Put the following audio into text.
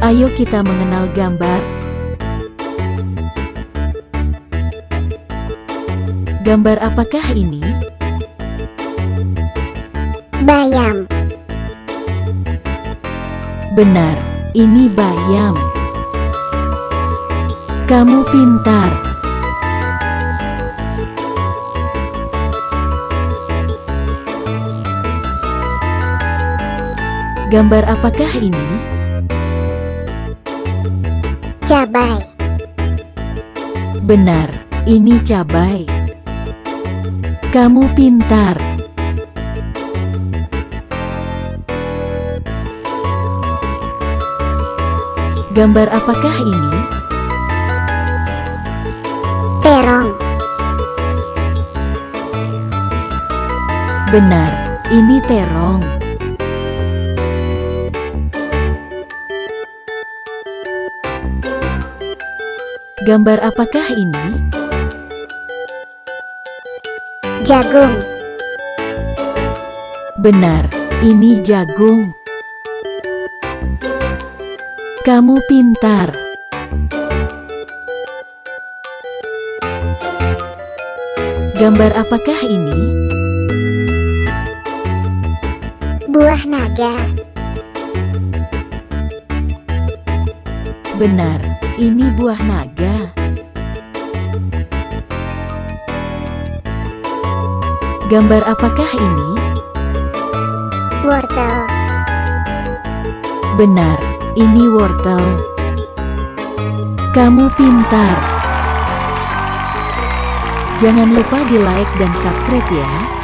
Ayo kita mengenal gambar. Gambar apakah ini? bayam, Benar, ini bayam. Kamu pintar. Gambar apakah ini? cabai, Benar, ini cabai. Kamu pintar. Gambar apakah ini? terong, Benar, ini terong. Gambar apakah ini? jagung, Benar, ini jagung. Kamu pintar. Gambar apakah ini? buah naga, Benar, ini buah naga. Gambar apakah ini? wortel, Benar, ini wortel. Kamu pintar. Jangan lupa di like dan subscribe ya.